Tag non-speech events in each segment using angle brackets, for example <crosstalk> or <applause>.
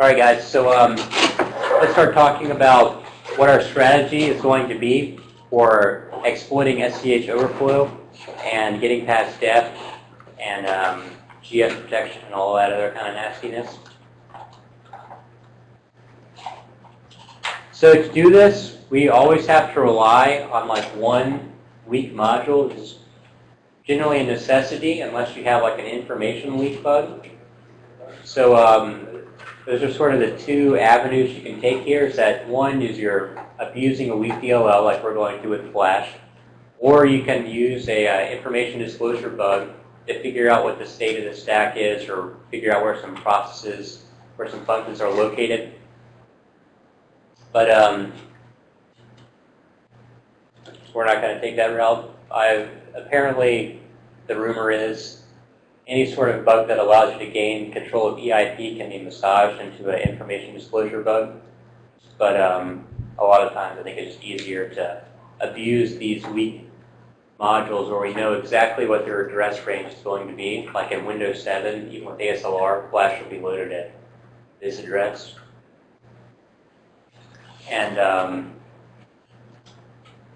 All right, guys. So um, let's start talking about what our strategy is going to be for exploiting SCH overflow and getting past def and um, GS protection and all that other kind of nastiness. So to do this, we always have to rely on like one weak module. is generally a necessity unless you have like an information leak bug. So um, those are sort of the two avenues you can take here. Is that one is you're abusing a weak DLL like we're going to with Flash, or you can use a uh, information disclosure bug to figure out what the state of the stack is or figure out where some processes, where some functions are located. But um, we're not going to take that route. I've apparently the rumor is any sort of bug that allows you to gain control of EIP can be massaged into an information disclosure bug. But um, a lot of times I think it's just easier to abuse these weak modules where we know exactly what their address range is going to be. Like in Windows 7, even with ASLR, Flash will be loaded at this address. And um,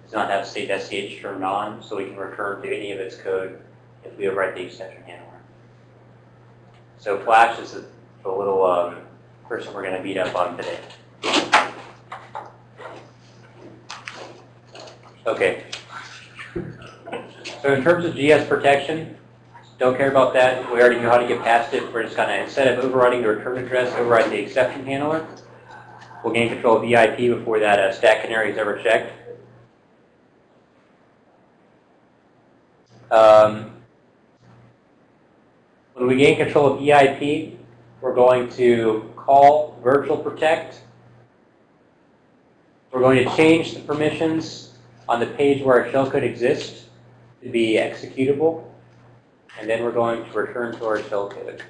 does not have state SCH turned on, so we can return to any of its code if we overwrite the exception handler. So Flash is the, the little um, person we're going to beat up on today. Okay. So in terms of GS protection, don't care about that. We already know how to get past it. We're just going to, instead of overriding the return address, override the exception handler. We'll gain control of EIP before that uh, stack canary is ever checked. Um, when we gain control of EIP, we're going to call virtual protect. We're going to change the permissions on the page where our shellcode exists to be executable. And then we're going to return to our shellcode.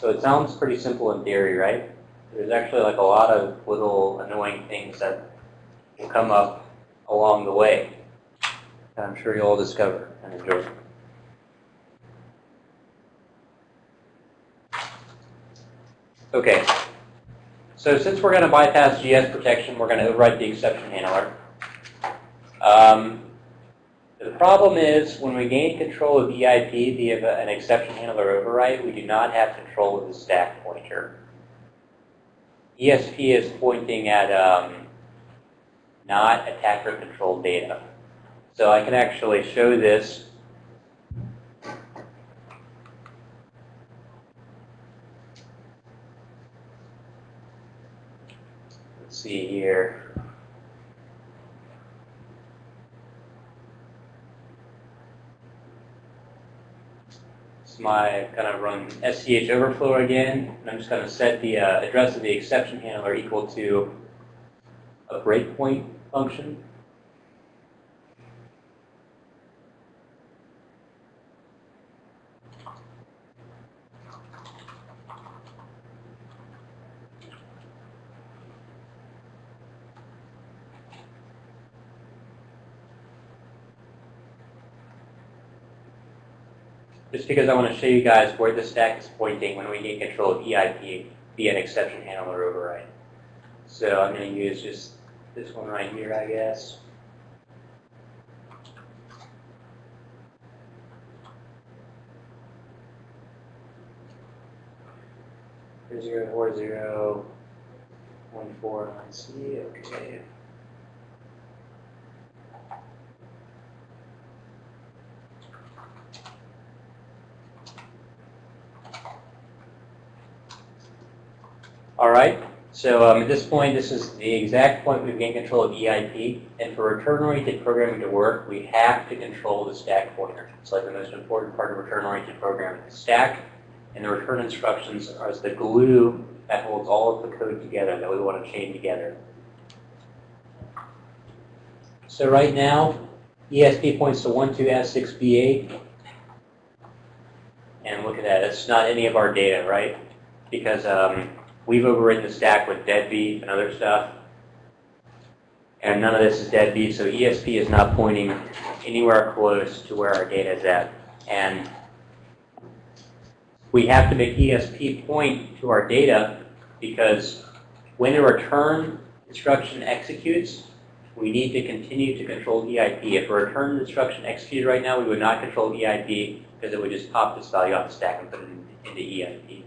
So it sounds pretty simple in theory, right? There's actually like a lot of little annoying things that will come up along the way. That I'm sure you'll all discover and enjoy. Okay. So since we're going to bypass GS protection, we're going to override the exception handler. Um, the problem is when we gain control of EIP via an exception handler override, we do not have control of the stack pointer. ESP is pointing at um, not attacker-controlled data. So I can actually show this see here. It's my kind of run SCH overflow again, and I'm just going to set the uh, address of the exception handler equal to a breakpoint function. Just because I want to show you guys where the stack is pointing when we get control of EIP via an exception handler override. So I'm going to use just this one right here, I guess. Zero four zero one four nine C. Okay. All right. So um, at this point, this is the exact point we've gained control of EIP. And for return-oriented programming to work, we have to control the stack pointer. It's like the most important part of return-oriented programming. The stack and the return instructions are the glue that holds all of the code together that we want to chain together. So right now, ESP points to 12S6B8. And look at that. It's not any of our data, right? Because um, We've overridden the stack with deadbeef and other stuff. And none of this is deadbeef, so ESP is not pointing anywhere close to where our data is at. And we have to make ESP point to our data because when a return instruction executes, we need to continue to control EIP. If a return instruction executed right now, we would not control EIP because it would just pop this value off the stack and put it into EIP.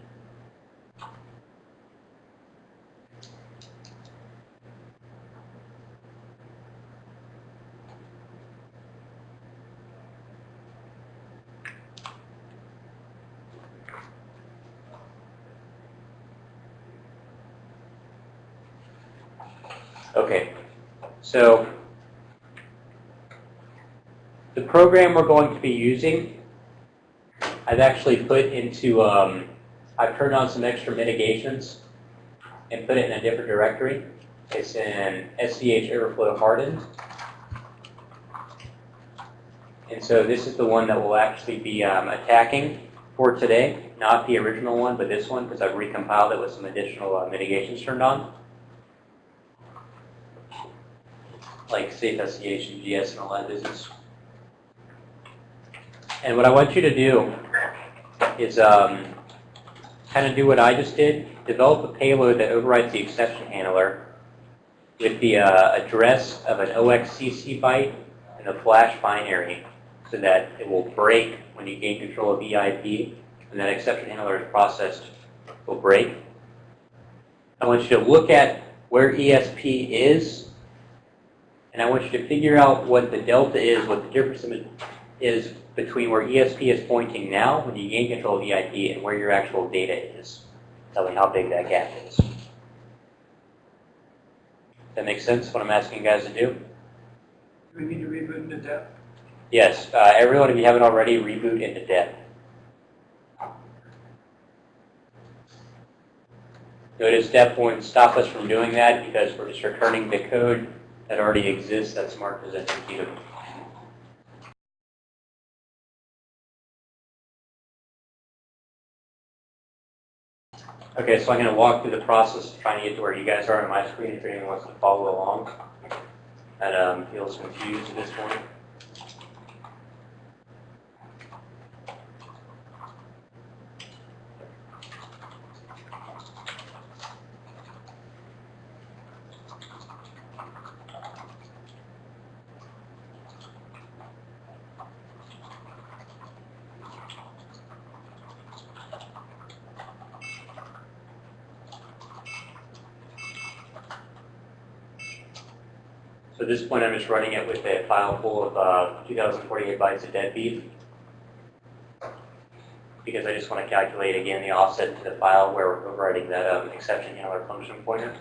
Okay, so the program we're going to be using, I've actually put into, um, I've turned on some extra mitigations and put it in a different directory. It's in SCH Overflow Hardened. And so this is the one that we'll actually be um, attacking for today, not the original one, but this one, because I've recompiled it with some additional uh, mitigations turned on. Like safe SCH and GS and all that business. And what I want you to do is um, kind of do what I just did. Develop a payload that overrides the exception handler with the uh, address of an OXCC byte and a flash binary so that it will break when you gain control of EIP and that exception handler is processed will break. I want you to look at where ESP is and I want you to figure out what the delta is, what the difference is between where ESP is pointing now when you gain control of EIP and where your actual data is. Tell me how big that gap is. That makes sense, what I'm asking you guys to do? Do we need to reboot into depth? Yes, uh, everyone, if you haven't already, reboot into depth. Notice depth won't stop us from doing that because we're just returning the code that already exists that's marked as executable. Okay, so I'm going to walk through the process of trying to get to where you guys are on my screen if anyone wants to follow along and um, feels confused at this point. This point, I'm just running it with a file full of uh, 2048 bytes of deadbeef because I just want to calculate again the offset to the file where we're overriding that um, exception handler function pointer.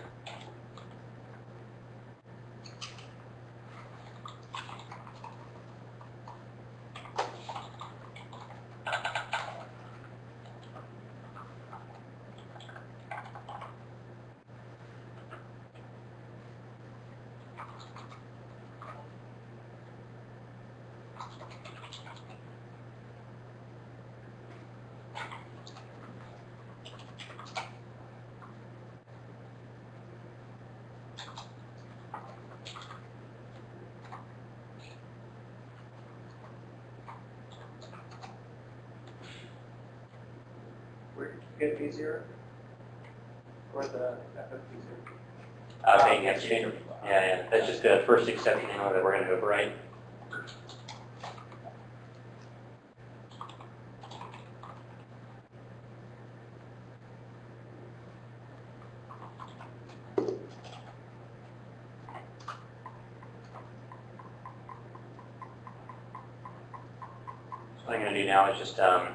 Where did you get V zero? Or the FFV zero? Uh, paying exchange. Yeah, yeah, that's just the first exception that we're going to override. So what I'm going to do now is just um,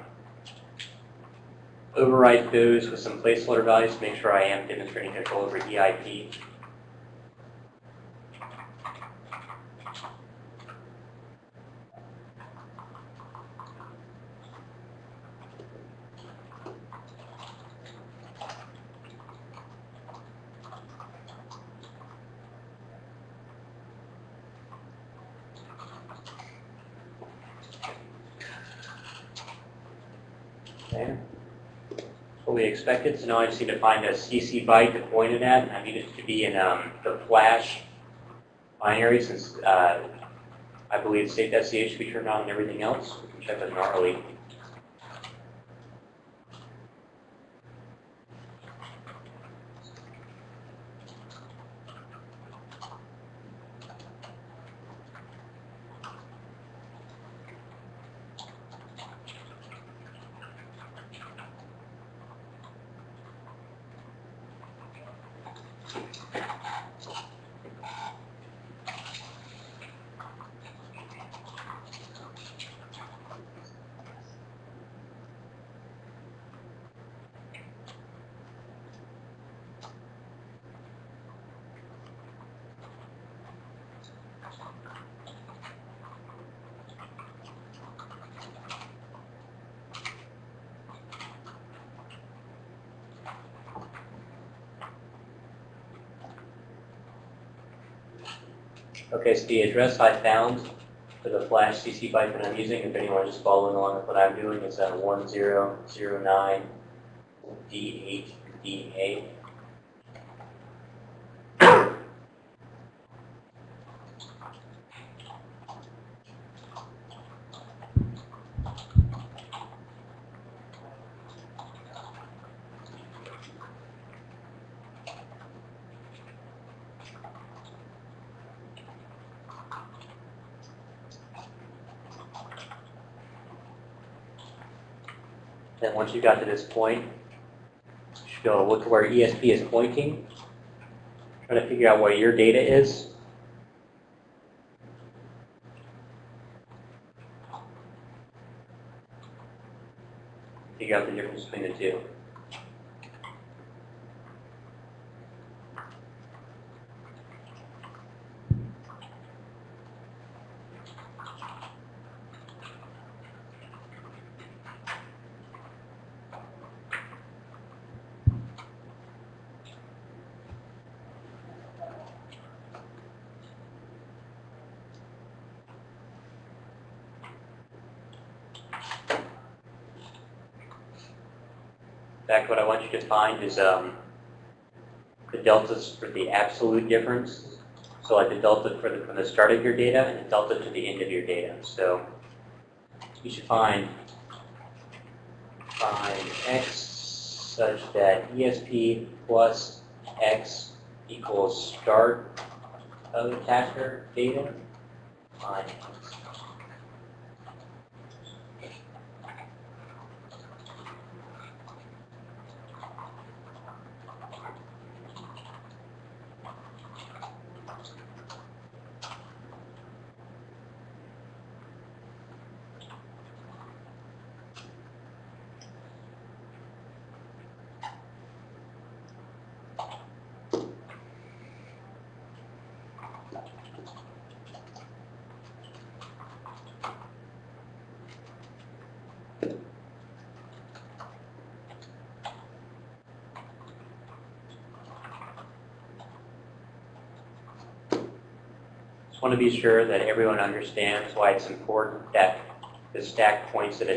override those with some placeholder values to make sure I am demonstrating control over EIP. Okay. We expected, so now I just need to find a CC byte to point it at, and I need it to be in um, the flash binary since uh, I believe state SCH should be turned on and everything else. We can check with gnarly. So the address I found for the flash CC byte that I'm using, if anyone is following along with what I'm doing, is uh, 1009 Then once you got to this point, you should be able to look at where ESP is pointing. Try to figure out where your data is. Figure out the difference between the two. In fact, is um, the deltas for the absolute difference. So like the delta for the, from the start of your data and the delta to the end of your data. So you should find find x such that ESP plus x equals start of attacker data. Find to be sure that everyone understands why it's important that the stack points at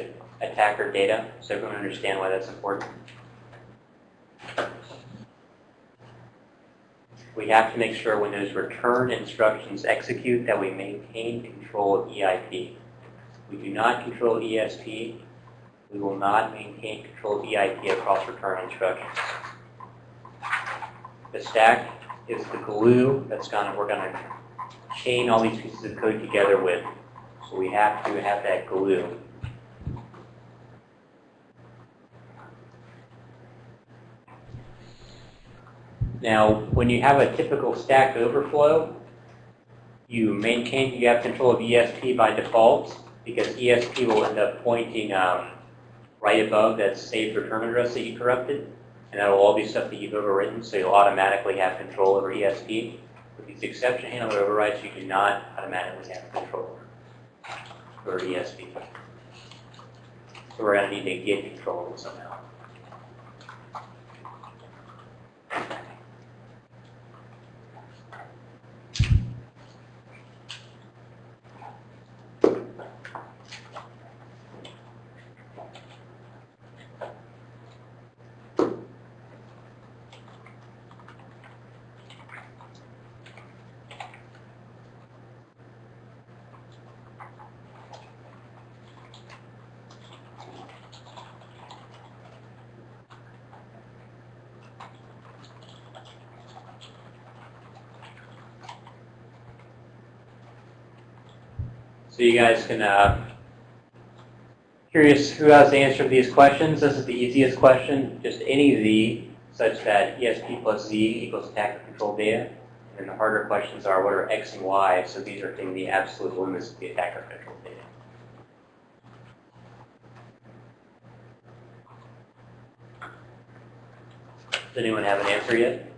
attacker data. So everyone understand why that's important? We have to make sure when those return instructions execute that we maintain control of EIP. We do not control ESP. We will not maintain control of EIP across return instructions. The stack is the glue that's gonna, we're gonna chain all these pieces of code together with. So we have to have that glue. Now, when you have a typical stack overflow, you maintain, you have control of ESP by default because ESP will end up pointing um, right above that saved return address that you corrupted. And that'll all be stuff that you've overwritten, so you'll automatically have control over ESP. With these exception handler overrides, you do not automatically have control over ESP. So we're going to need to get control somehow. So you guys can, uh, curious who has the answer to these questions? This is the easiest question, just any z such that ESP plus z equals attacker control data. And the harder questions are what are x and y, so these are taking the absolute limits of the attacker control data. Does anyone have an answer yet?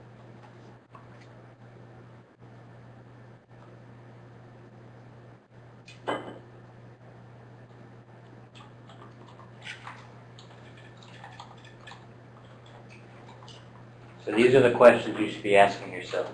These are the questions you should be asking yourself.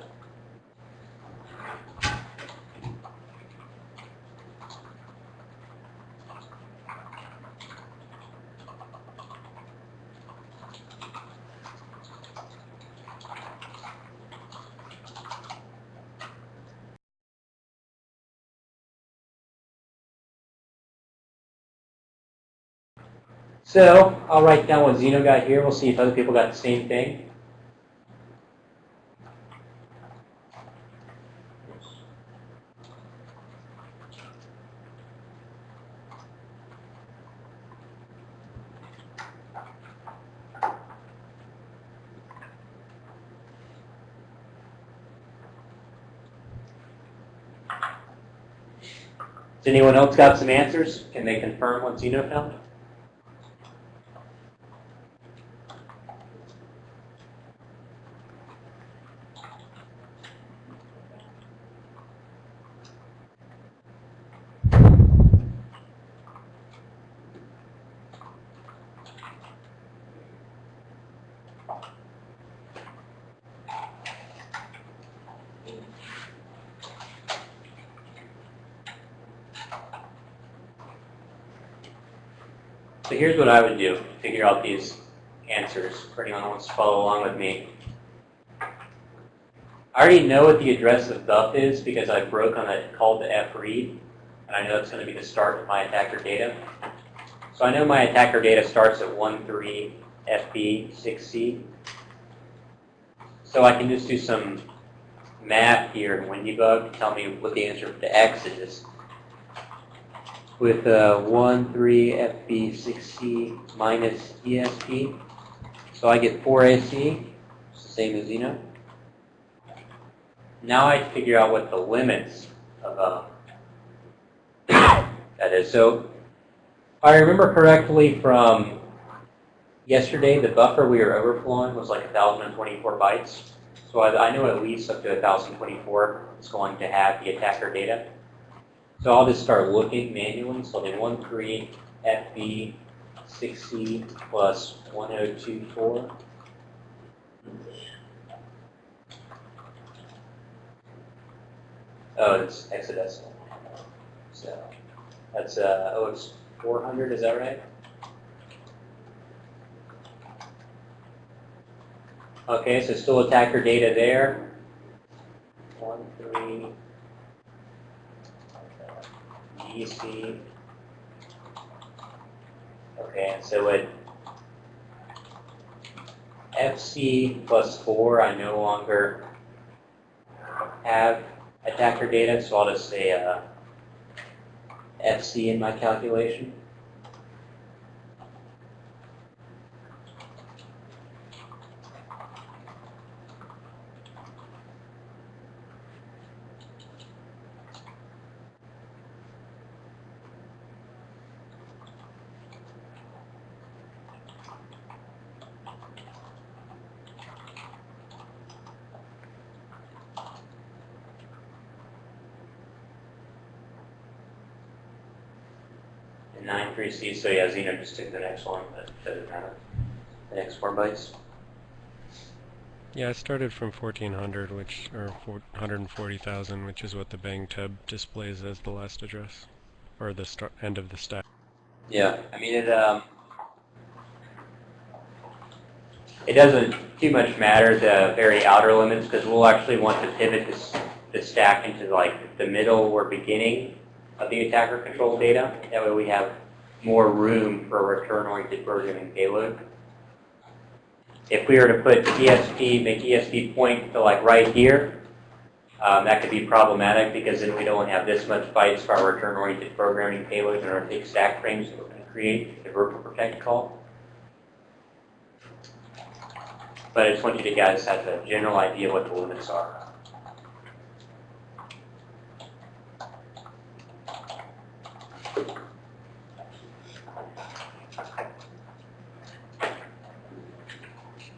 So I'll write down what Zeno got here. We'll see if other people got the same thing. Has anyone else got some answers? Can they confirm what Zeno found? So here's what I would do to figure out these answers for anyone who wants to follow along with me. I already know what the address of buff is because I broke on a call to fread, and I know it's going to be the start of my attacker data. So I know my attacker data starts at 13FB6C. So I can just do some math here in Windybug to tell me what the answer to X is with uh, 1, 3, FB, 6C minus ESP. So I get 4AC, it's the same as Zeno. Now I figure out what the limits of uh, <coughs> that is. So I remember correctly from yesterday, the buffer we were overflowing was like 1,024 bytes. So I, I know at least up to 1,024 is going to have the attacker data. So I'll just start looking manually. So the 13 FB 6C plus 1024. Oh, it's hexadecimal. So that's, uh, oh, it's 400, is that right? Okay, so still attacker data there. One, three, EC. Okay, and so at FC plus 4, I no longer have attacker data, so I'll just say uh, FC in my calculation. And 9.3C, so yeah, Zeno just took the next one, but doesn't matter. The next four bytes. Yeah, I started from 1400, which or 140,000, which is what the bang tub displays as the last address, or the start end of the stack. Yeah, I mean it. Um, it doesn't too much matter the very outer limits because we'll actually want to pivot this the stack into like the middle or beginning of the attacker control data. That way we have more room for return-oriented programming payload. If we were to put ESP, make ESP point to like right here, um, that could be problematic because then we don't have this much bytes for our return-oriented programming payload in our big stack frames that we're going to create, the verbal protect call. But I just want you to guys have a general idea what the limits are.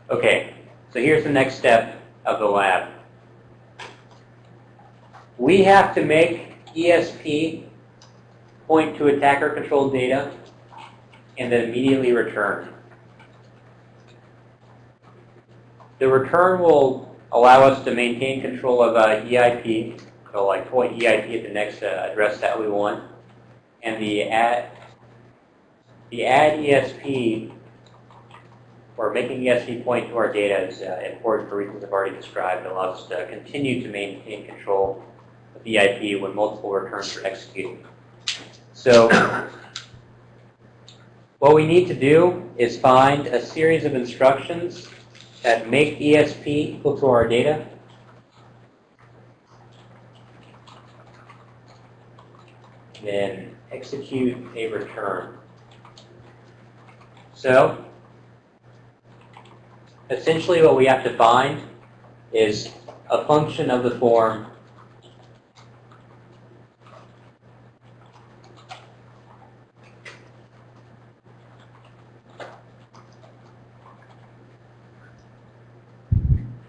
Okay, so here's the next step of the lab. We have to make ESP point to attacker controlled data and then immediately return. The return will allow us to maintain control of uh, EIP, so like point EIP at the next uh, address that we want. And the add, the add ESP or making ESP point to our data is uh, important for reasons I've already described. It allows us to continue to maintain control of the IP when multiple returns are executed. So What we need to do is find a series of instructions that make ESP equal to our data. Then execute a return. So, essentially what we have to find is a function of the form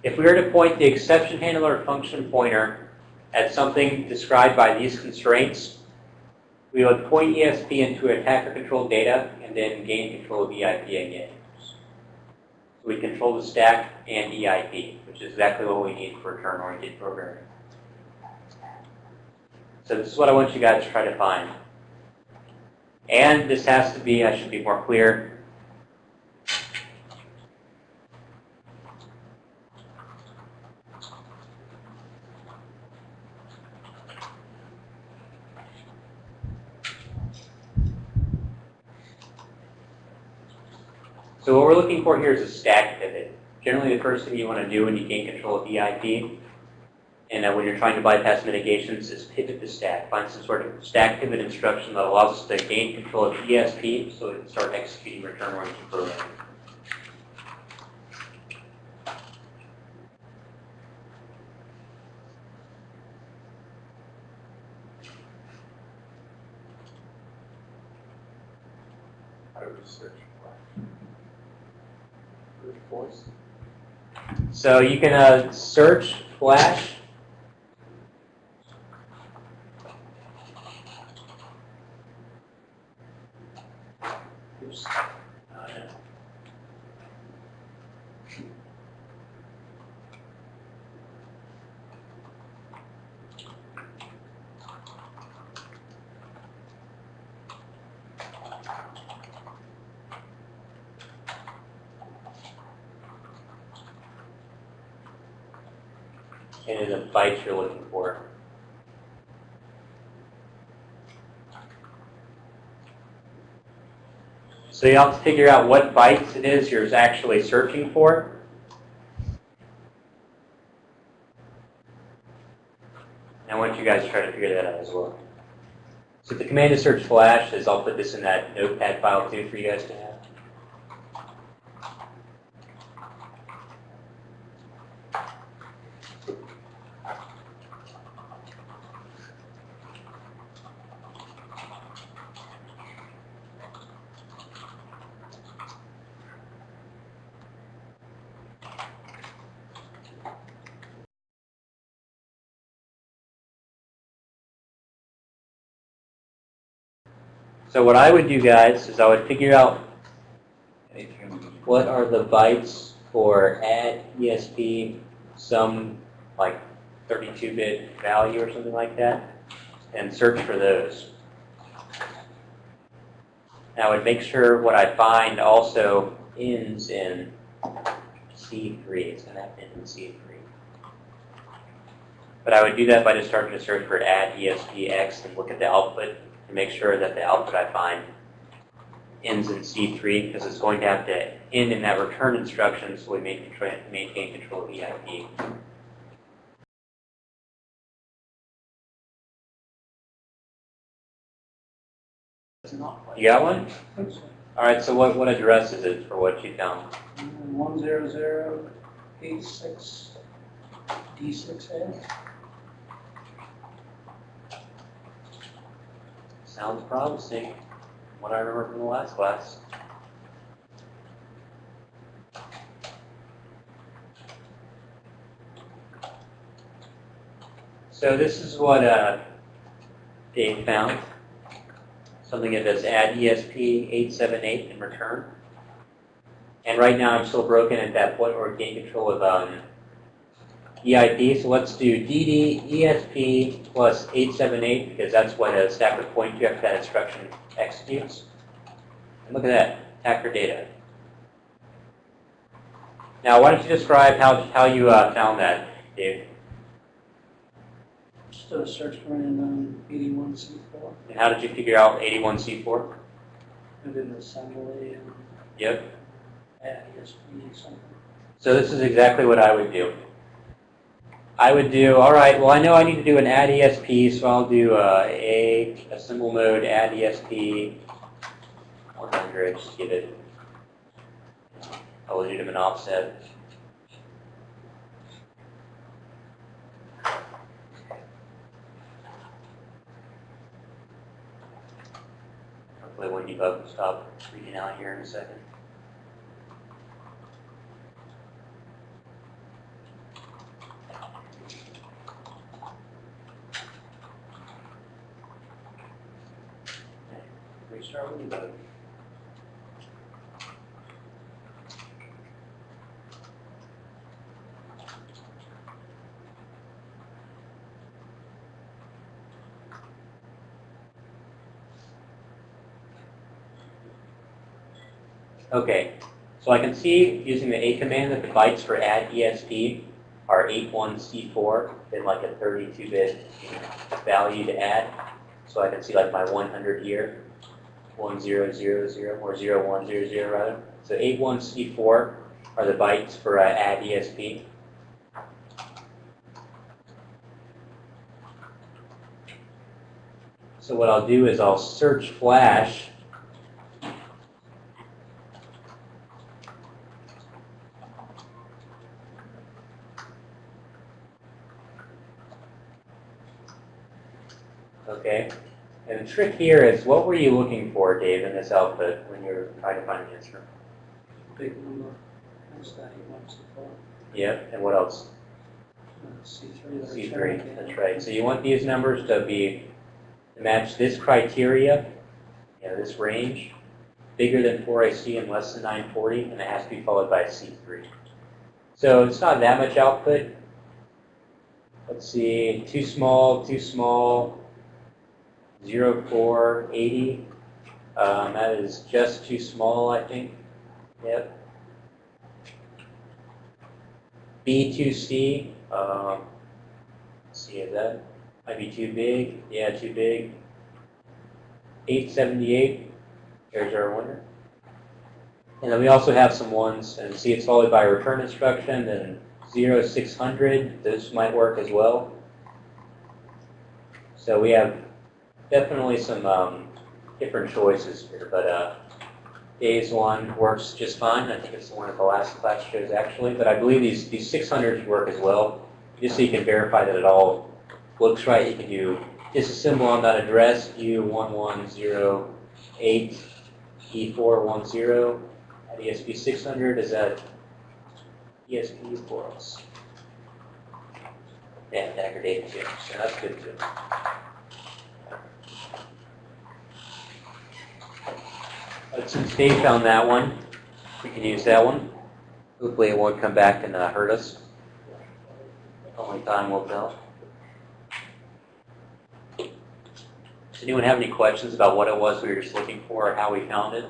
If we were to point the exception handler function pointer at something described by these constraints, we would point ESP into attacker controlled data and then gain control of EIP again. We control the stack and EIP, which is exactly what we need for return-oriented programming. So this is what I want you guys to try to find. And this has to be, I should be more clear, So what we're looking for here is a stack pivot. Generally, the first thing you want to do when you gain control of EIP, and uh, when you're trying to bypass mitigations, is pivot the stack. Find some sort of stack pivot instruction that allows us to gain control of ESP so we can start executing return-oriented programming. How do we search for? Brute force? So you can uh, search Flash. And the bytes you're looking for. So you have to figure out what bytes it is you're actually searching for. And I want you guys to try to figure that out as well. So the command to search flash is I'll put this in that notepad file too for you guys to have. So what I would do, guys, is I would figure out what are the bytes for add ESP, some like 32-bit value or something like that, and search for those. And I would make sure what I find also ends in C3. It's going to have to end in C3. But I would do that by just starting to search for add ESPX and look at the output to make sure that the output I find ends in C3 because it's going to have to end in that return instruction so we maintain control of EIP. You got one? All right, so what, what address is it for what you found? 10086D6A. Sounds promising, what I remember from the last class. So this is what uh, Dave found. Something that does add E ESP878 in return. And right now I'm still broken at that point we gain control of um, EIP. So let's do DD ESP plus 878 because that's what a stack would point to after that instruction executes. And look at that, attacker data. Now, why don't you describe how, how you uh, found that, Dave? Just a search for um, eighty-one C four. And how did you figure out 81C4? And then assembly and Yep. ESP something. So this is exactly what I would do. I would do, all right, well, I know I need to do an add ESP, so I'll do uh, a, a symbol mode add ESP 100, just give it a legitimate offset. Hopefully when debug will stop freaking out here in a second. Okay, so I can see using the A command that the bytes for add ESP are 81C4, then like a 32-bit value to add. So I can see like my 100 here, 1000 or 0100 rather. So 81C4 are the bytes for uh, add ESP. So what I'll do is I'll search flash Okay. And the trick here is, what were you looking for, Dave, in this output when you were trying to find the answer? Big number. What's that? He wants to. And what else? Uh, C three. that I C3. That's right. So you want these numbers to be to match this criteria, you know, this range, bigger than 4IC and less than 940, and it has to be followed by C3. So it's not that much output. Let's see, too small, too small, 0480. Um, that is just too small, I think. Yep. B2C, um, see, is that might be too big? Yeah, too big. 878, there's our winner. And then we also have some ones, and see it's followed by a return instruction, then 0600, those might work as well. So we have definitely some um, different choices here, but uh, Dave's one works just fine. I think it's the one that the last class shows actually, but I believe these, these 600s work as well, just so you can verify that it all looks right. You can do disassemble on that address, U1108, E410, at ESP600 is at ESP us. Yeah, Dagger data too, so that's good too. But since Dave found that one, we can use that one. Hopefully it won't come back and uh, hurt us. Only time will tell. Does anyone have any questions about what it was we were just looking for or how we found it?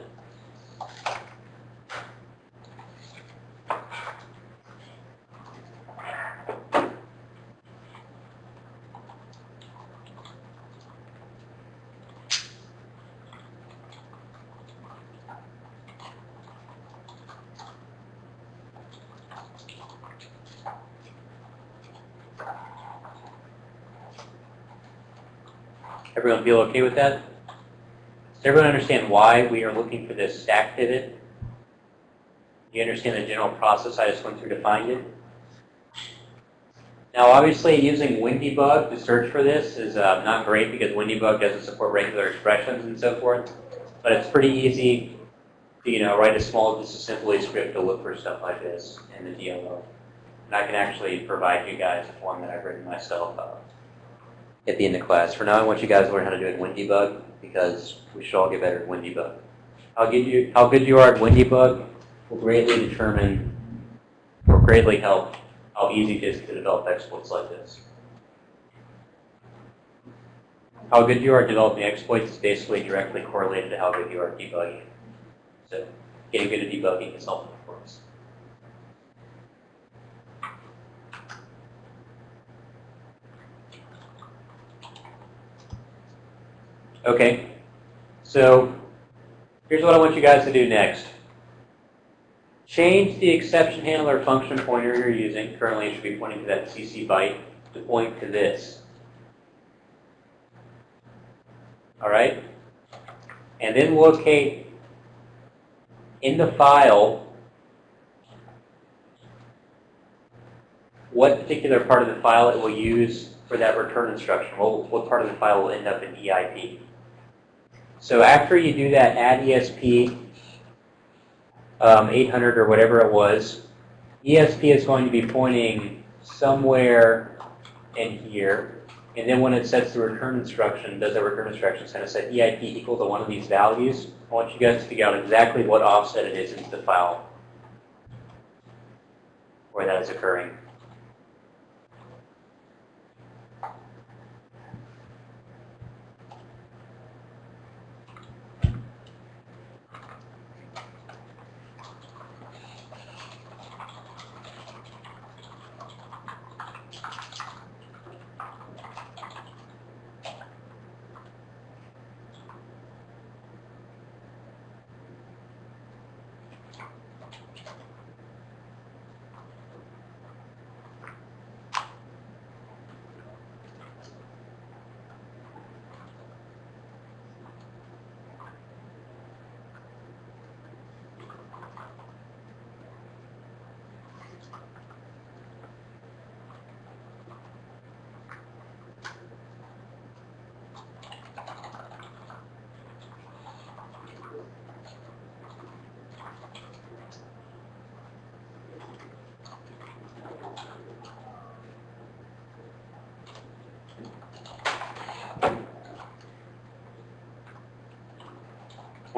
Everyone feel okay with that? Does everyone understand why we are looking for this stack pivot? Do you understand the general process I just went through to find it? Now, obviously, using Windybug to search for this is uh, not great because Windybug doesn't support regular expressions and so forth. But it's pretty easy to, you know, write a small disassembly script to look for stuff like this in the DLL. And I can actually provide you guys one that I've written myself uh, at the end of class. For now, I want you guys to learn how to do it in Windybug because we should all get better at Windybug. How good you, how good you are at Windybug will greatly determine, or greatly help how easy it is to develop exploits like this. How good you are at developing exploits is basically directly correlated to how good you are at debugging. So getting good at debugging is helpful for us. Okay, so Here's what I want you guys to do next. Change the exception handler function pointer you're using. Currently, it should be pointing to that CC byte to point to this. All right? And then locate in the file what particular part of the file it will use for that return instruction. What, what part of the file will end up in EIP. So after you do that add ESP um, 800 or whatever it was, ESP is going to be pointing somewhere in here. And then when it sets the return instruction, does the return instruction, it's going set EIP equal to one of these values. I want you guys to figure out exactly what offset it is into the file where that is occurring.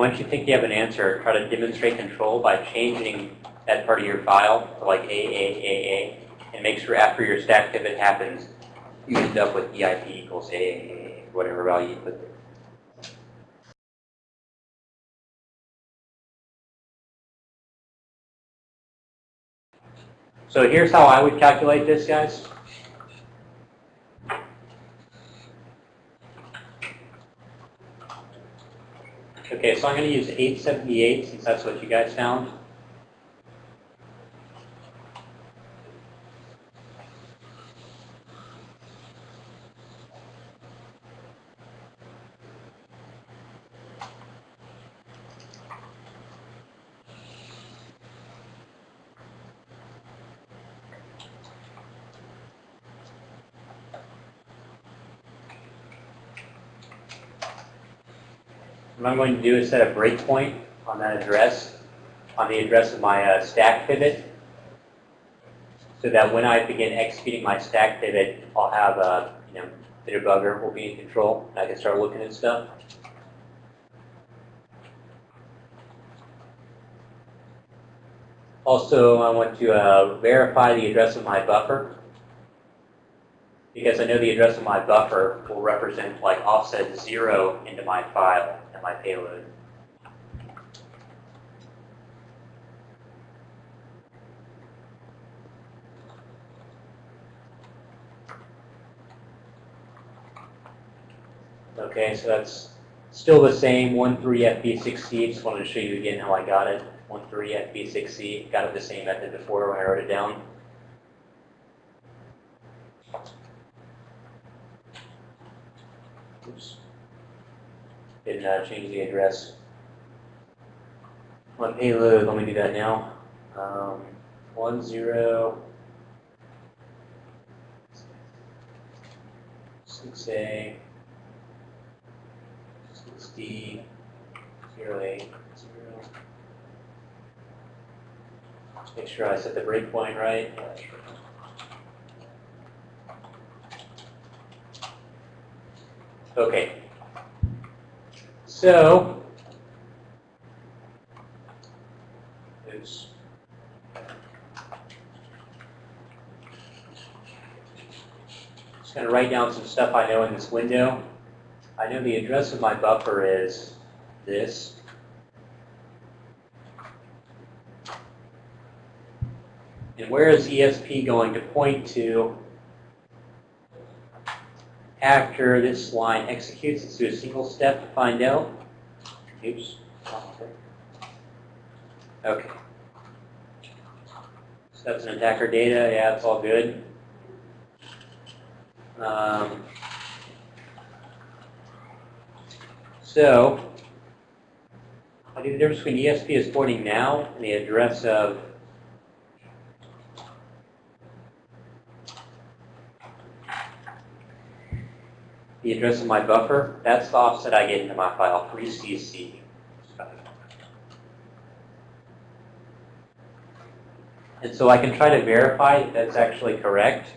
Once you think you have an answer, try to demonstrate control by changing that part of your file to like AAAA and make sure after your stack pivot happens, you end up with EIP equals AAA, whatever value you put there. So here's how I would calculate this, guys. Okay, so I'm going to use 878 since that's what you guys found. I'm going to do is set a breakpoint on that address, on the address of my uh, stack pivot, so that when I begin executing my stack pivot, I'll have a, you know, the debugger will be in control. I can start looking at stuff. Also, I want to uh, verify the address of my buffer because I know the address of my buffer will represent like offset zero into my file and my payload. Okay, so that's still the same, 13FB6C. Just wanted to show you again how I got it. 13FB6C. Got it the same method before when I wrote it down. Oops. Uh, change the address. On payload, let me do that now. Um, one zero six A six D zero eight zero. Make sure I set the breakpoint right. Okay. So, oops. Just going to write down some stuff I know in this window. I know the address of my buffer is this. And where is ESP going to point to after this line executes? Let's do a single step to find out. Oops. Okay. That's an attacker data, yeah, it's all good. Um, so, I think the difference between ESP is pointing now and the address of the address of my buffer, that's the offset I get into my file, 3cc. And so I can try to verify that that's actually correct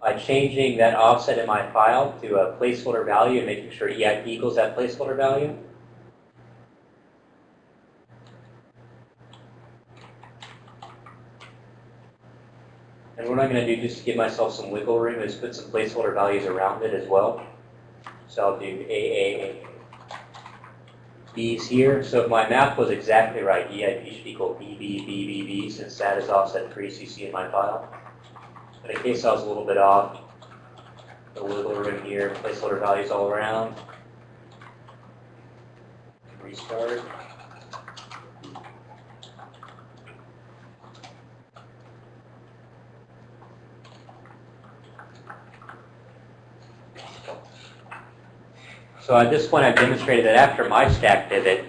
by changing that offset in my file to a placeholder value and making sure EIP equals that placeholder value. And what I'm going to do just to give myself some wiggle room is put some placeholder values around it as well. So I'll do AAA. B's here. So if my math was exactly right, EIP should equal BB, since that is offset 3CC in my file. But in case I was a little bit off, the wiggle room here, placeholder values all around. Restart. So at this point, I've demonstrated that after my stack pivot,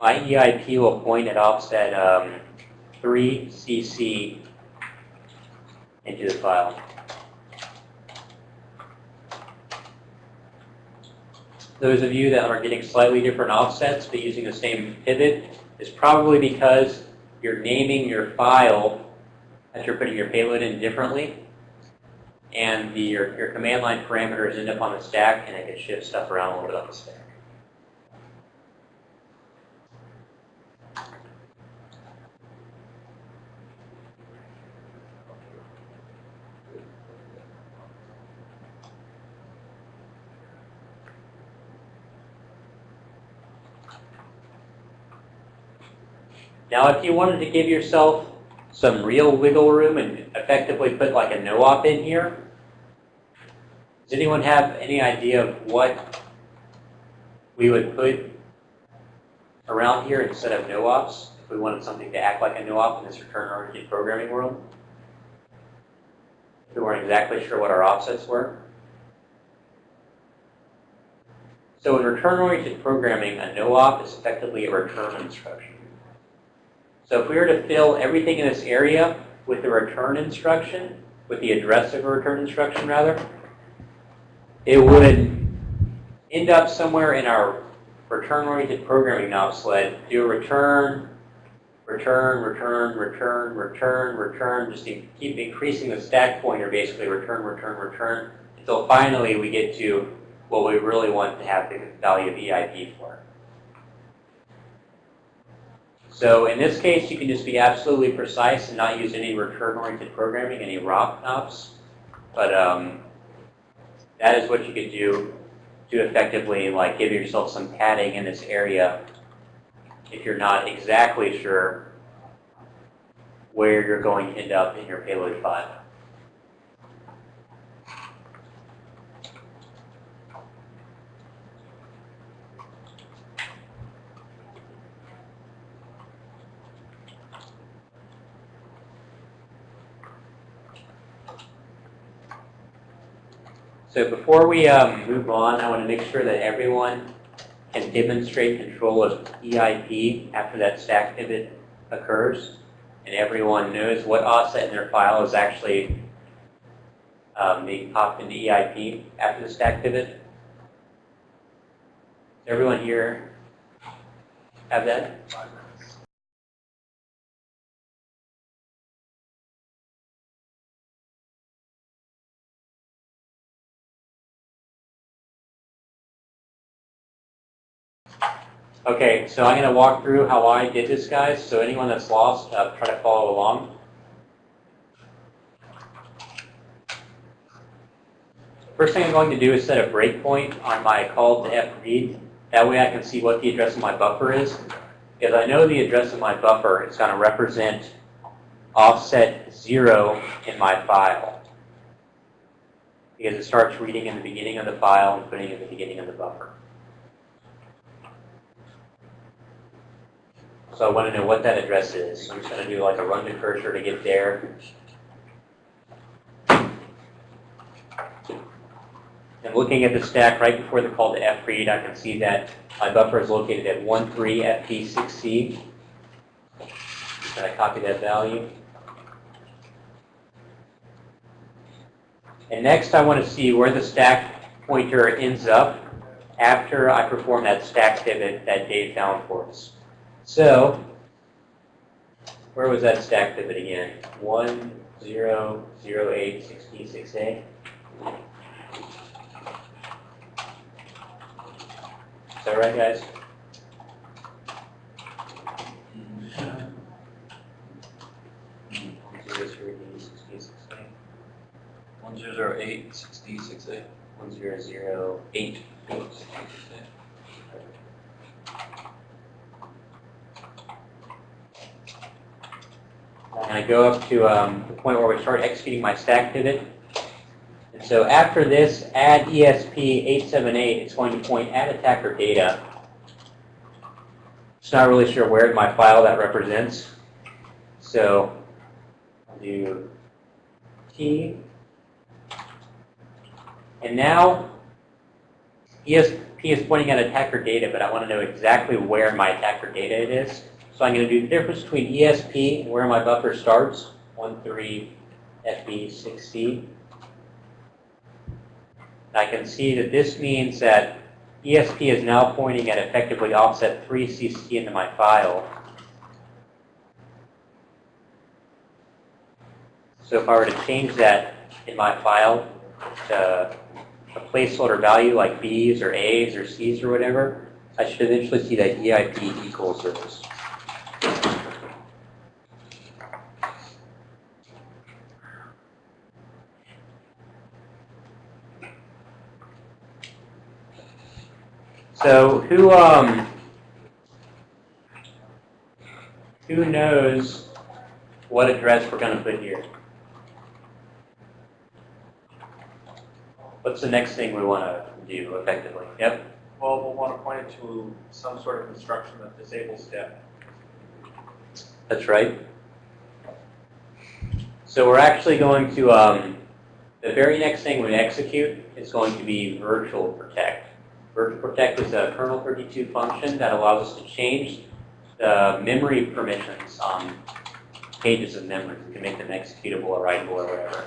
my EIP will point at offset um, 3cc into the file. Those of you that are getting slightly different offsets but using the same pivot is probably because you're naming your file that you're putting your payload in differently and the, your, your command line parameters end up on the stack, and it can shift stuff around a little bit on the stack. Now, if you wanted to give yourself some real wiggle room and effectively put like a no-op in here, does anyone have any idea of what we would put around here instead of no-ops if we wanted something to act like a no-op in this return-oriented programming world? If we weren't exactly sure what our offsets were. So in return-oriented programming, a no-op is effectively a return instruction. So if we were to fill everything in this area with the return instruction, with the address of a return instruction rather, it would end up somewhere in our return-oriented programming knob sled, do a return, return, return, return, return, return, just keep increasing the stack pointer, basically return, return, return, until finally we get to what we really want to have the value of EIP for. So in this case, you can just be absolutely precise and not use any return-oriented programming, any ROP knobs. But um, that is what you could do to effectively like give yourself some padding in this area if you're not exactly sure where you're going to end up in your payload file. So before we um, move on, I want to make sure that everyone can demonstrate control of EIP after that stack pivot occurs. And everyone knows what offset in their file is actually um, being popped into EIP after the stack pivot. Does everyone here have that? Okay, so I'm going to walk through how I did this, guys. So anyone that's lost, uh, try to follow along. First thing I'm going to do is set a breakpoint on my call to fread. That way I can see what the address of my buffer is. Because I know the address of my buffer is going to represent offset 0 in my file. because it starts reading in the beginning of the file and putting it in the beginning of the buffer. So I want to know what that address is. So I'm just going to do like a run to cursor to get there. And looking at the stack right before the call to fread, I can see that my buffer is located at 13FP6C. And I copy that value. And next I want to see where the stack pointer ends up after I perform that stack pivot that Dave found for us. So, where was that stack pivot again? 1, 0, 0, 8, 16, 6A. Is that right, guys? Zero, zero, eight, sixteen, six, eight. One zero zero eight sixty six eight. One zero zero eight. And I go up to um, the point where we start executing my stack pivot. And so after this, add E ESP878, it's going to point at attacker data. Just not really sure where my file that represents. So I'll do T. And now ESP is pointing at attacker data, but I want to know exactly where my attacker data it is. So I'm going to do the difference between ESP and where my buffer starts, 13 FB6C. I can see that this means that ESP is now pointing at effectively offset 3CC into my file. So if I were to change that in my file to a placeholder value like B's or A's or C's or whatever, I should eventually see that EIP equals this. So who um who knows what address we're going to put here? What's the next thing we want to do effectively? Yep. Well, we'll want to point it to some sort of instruction that disables step. That's right. So we're actually going to, um, the very next thing we execute is going to be virtual protect. Virtual protect is a kernel 32 function that allows us to change the memory permissions on pages of memory. We can make them executable or writable or whatever.